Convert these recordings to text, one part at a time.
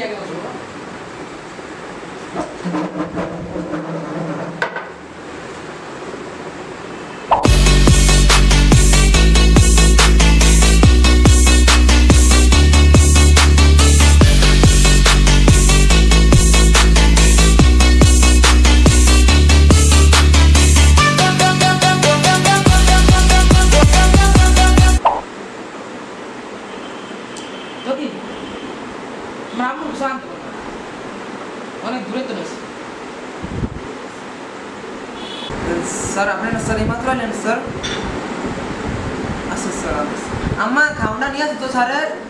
আমার না স্যার এইমাত্র এলেন স্যার আচ্ছা স্যার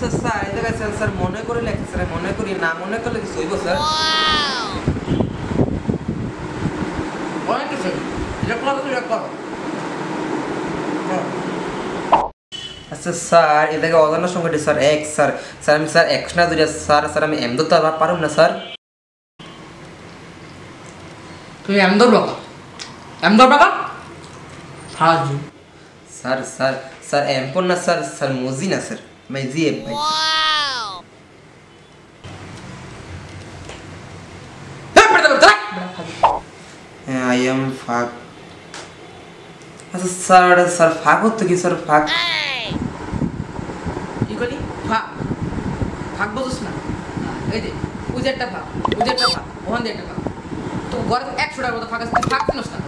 আচ্ছা। স্যার এই জায়গায় স্যার স্যার মনে করে লেখে স্যার মনে করি না মনে করলে কিছু হইব স্যার অনেক কিছু এটা আচ্ছা স্যার এ জায়গায় অজানা সংখ্যাটি স্যার এক স্যার স্যার আমি স্যার এক না দুইটা স্যার স্যার আমি এম ধরতে পারুম না স্যার তুই এম ধর বাবা এম ধর বাবা স্যার স্যার স্যার এম না স্যার স্যার মজি না স্যার মাই জি এম ভাই হ্যাঁ আই এম ফাক আচ্ছা স্যার স্যার ফাক হতো কি স্যার ফাক কি করি ভাগ ভাগ বুঝিস না এই যে উজেরটা ভাগ উজেরটা ভাগ ওখান দিয়ে একটা ভাগ তো ঘরে একশো টাকার মতো ফাঁকা তুই ভাগ কিনোস না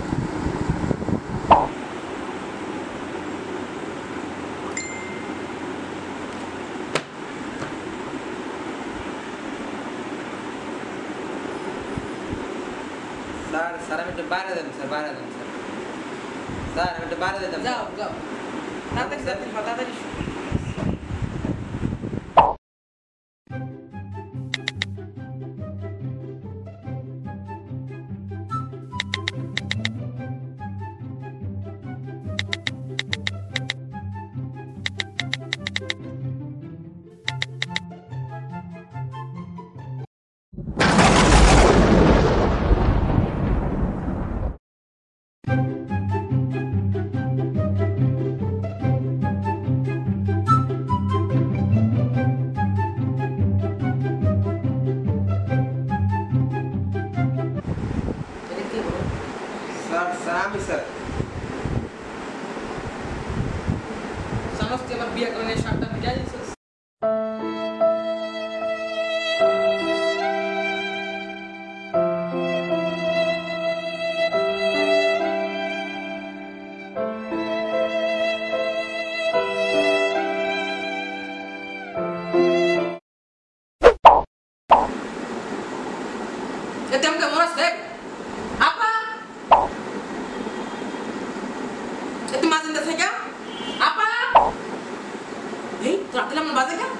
স্যার আমি একটু বাইরে দেন স্যার বাইরে দেন স্যার স্যার আমি একটু বাইরে দিতাম যাও যাও। তাড়াতাড়ি তাড়াতাড়ি। স্যার স্যার আমি স্যার জানোস তুই আমার বিয়ে করে নিয়ে শার্টটা ভিজা দিয়েছিস এতে আমাকে মরাস এই রাতে আমার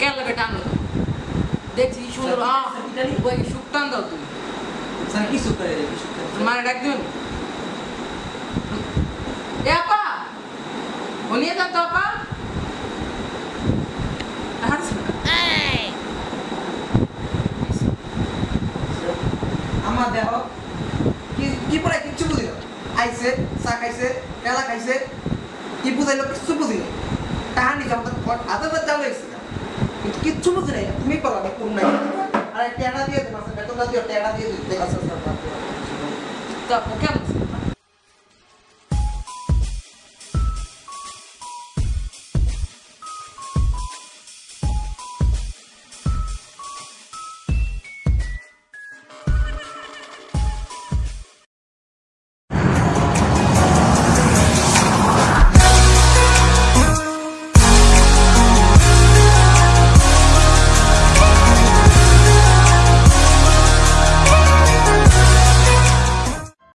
কেন লাগে টানো দেখছি সুন্দর? ওই সুখ টান দাও তুমি। স্যার কি সুখ করে কি সুখ মানে ডাক দিবেন? এ আপা! ও নিয়ে যান তো আপা। আমার দেহ কি কি পরে কিচ্ছু বুঝি না। আইছে চা খাইছে কেলা খাইছে কি বুঝাইলো কিচ্ছু কাহানি যাও তো আদা তো জানো এসে কিন্তু কিচ্ছু বুঝি নাই তুমি পারো আমি কোন নাই আরে টেনা দিয়ে দেন